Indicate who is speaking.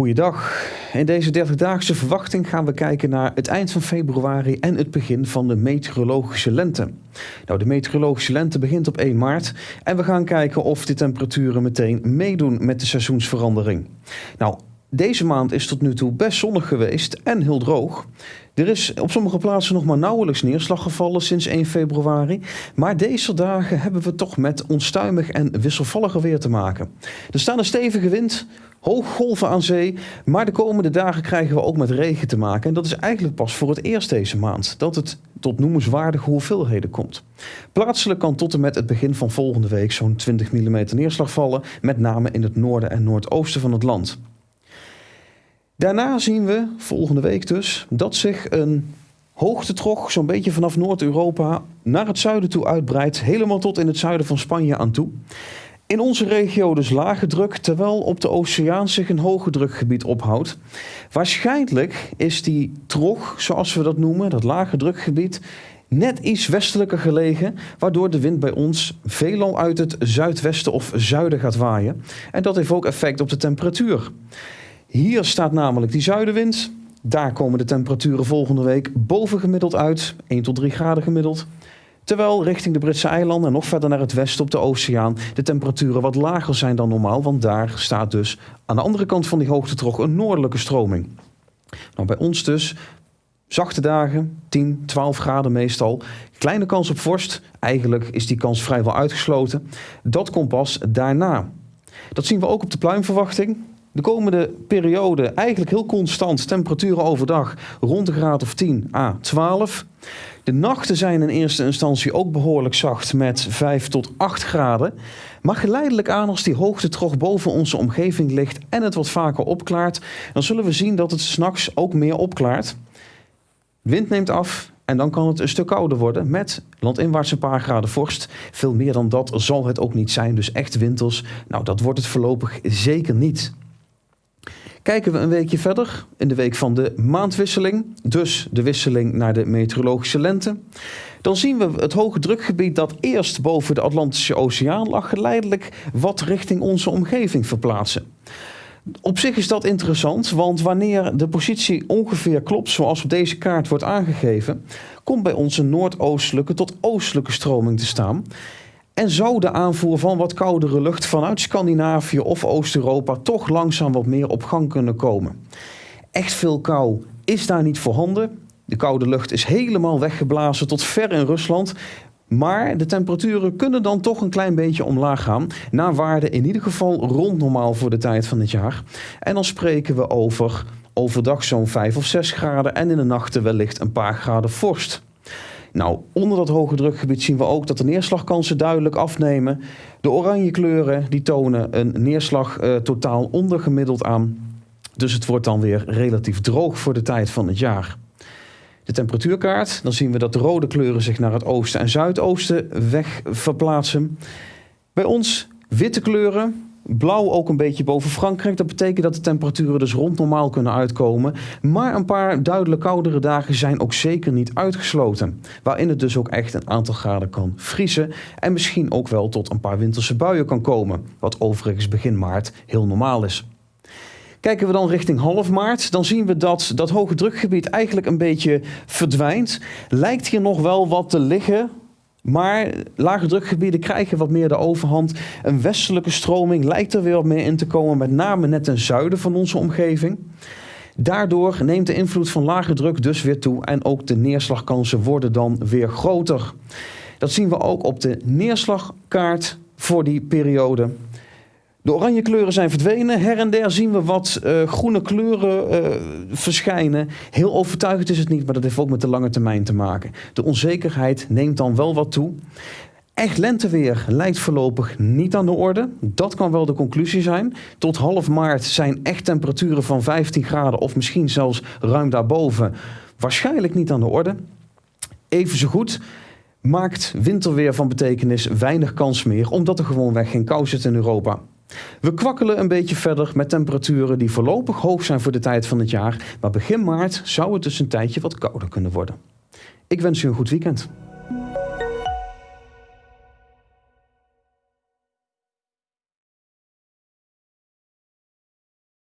Speaker 1: Goeiedag. In deze 30-daagse verwachting gaan we kijken naar het eind van februari en het begin van de meteorologische lente. Nou, de meteorologische lente begint op 1 maart en we gaan kijken of de temperaturen meteen meedoen met de seizoensverandering. Nou, deze maand is tot nu toe best zonnig geweest en heel droog. Er is op sommige plaatsen nog maar nauwelijks neerslag gevallen sinds 1 februari. Maar deze dagen hebben we toch met onstuimig en wisselvallige weer te maken. Er staat een stevige wind, hooggolven aan zee. Maar de komende dagen krijgen we ook met regen te maken. En dat is eigenlijk pas voor het eerst deze maand dat het tot noemenswaardige hoeveelheden komt. Plaatselijk kan tot en met het begin van volgende week zo'n 20 mm neerslag vallen. Met name in het noorden en noordoosten van het land. Daarna zien we, volgende week dus, dat zich een hoogtetrog zo'n beetje vanaf Noord-Europa naar het zuiden toe uitbreidt. Helemaal tot in het zuiden van Spanje aan toe. In onze regio dus lage druk, terwijl op de oceaan zich een hoge drukgebied ophoudt. Waarschijnlijk is die trog, zoals we dat noemen, dat lage drukgebied, net iets westelijker gelegen, waardoor de wind bij ons veelal uit het zuidwesten of zuiden gaat waaien. En dat heeft ook effect op de temperatuur. Hier staat namelijk die zuidenwind. Daar komen de temperaturen volgende week boven gemiddeld uit, 1 tot 3 graden gemiddeld. Terwijl richting de Britse eilanden en nog verder naar het westen op de oceaan de temperaturen wat lager zijn dan normaal, want daar staat dus aan de andere kant van die hoogtetrog een noordelijke stroming. Nou, bij ons dus zachte dagen, 10, 12 graden meestal. Kleine kans op vorst, eigenlijk is die kans vrijwel uitgesloten. Dat komt pas daarna. Dat zien we ook op de pluimverwachting. De komende periode eigenlijk heel constant. Temperaturen overdag rond de graad of 10 à 12. De nachten zijn in eerste instantie ook behoorlijk zacht met 5 tot 8 graden. Maar geleidelijk aan als die hoogtetrog boven onze omgeving ligt en het wat vaker opklaart, dan zullen we zien dat het s'nachts ook meer opklaart. Wind neemt af en dan kan het een stuk kouder worden met landinwaarts een paar graden vorst. Veel meer dan dat zal het ook niet zijn, dus echt winters. Nou, dat wordt het voorlopig zeker niet. Kijken we een weekje verder, in de week van de maandwisseling, dus de wisseling naar de meteorologische lente, dan zien we het hoge drukgebied dat eerst boven de Atlantische Oceaan lag, geleidelijk wat richting onze omgeving verplaatsen. Op zich is dat interessant, want wanneer de positie ongeveer klopt zoals op deze kaart wordt aangegeven, komt bij ons een noordoostelijke tot oostelijke stroming te staan. En zou de aanvoer van wat koudere lucht vanuit Scandinavië of Oost-Europa toch langzaam wat meer op gang kunnen komen. Echt veel kou is daar niet voorhanden. De koude lucht is helemaal weggeblazen tot ver in Rusland. Maar de temperaturen kunnen dan toch een klein beetje omlaag gaan. Naar waarde in ieder geval rond normaal voor de tijd van het jaar. En dan spreken we over overdag zo'n 5 of 6 graden en in de nachten wellicht een paar graden vorst. Nou, onder dat hoge drukgebied zien we ook dat de neerslagkansen duidelijk afnemen. De oranje kleuren die tonen een neerslag uh, totaal ondergemiddeld aan. Dus het wordt dan weer relatief droog voor de tijd van het jaar. De temperatuurkaart, dan zien we dat de rode kleuren zich naar het oosten en zuidoosten weg verplaatsen. Bij ons witte kleuren, Blauw ook een beetje boven Frankrijk. Dat betekent dat de temperaturen dus rond normaal kunnen uitkomen. Maar een paar duidelijk koudere dagen zijn ook zeker niet uitgesloten. Waarin het dus ook echt een aantal graden kan vriezen. En misschien ook wel tot een paar winterse buien kan komen. Wat overigens begin maart heel normaal is. Kijken we dan richting half maart, dan zien we dat dat hoge drukgebied eigenlijk een beetje verdwijnt. Lijkt hier nog wel wat te liggen maar lage drukgebieden krijgen wat meer de overhand. Een westelijke stroming lijkt er weer wat meer in te komen, met name net ten zuiden van onze omgeving. Daardoor neemt de invloed van lage druk dus weer toe en ook de neerslagkansen worden dan weer groter. Dat zien we ook op de neerslagkaart voor die periode. De oranje kleuren zijn verdwenen. Her en der zien we wat uh, groene kleuren uh, verschijnen. Heel overtuigend is het niet, maar dat heeft ook met de lange termijn te maken. De onzekerheid neemt dan wel wat toe. Echt lenteweer lijkt voorlopig niet aan de orde. Dat kan wel de conclusie zijn. Tot half maart zijn echt temperaturen van 15 graden of misschien zelfs ruim daarboven waarschijnlijk niet aan de orde. Even zo goed maakt winterweer van betekenis weinig kans meer, omdat er gewoonweg geen kou zit in Europa. We kwakkelen een beetje verder met temperaturen die voorlopig hoog zijn voor de tijd van het jaar, maar begin maart zou het dus een tijdje wat kouder kunnen worden. Ik wens u een goed weekend.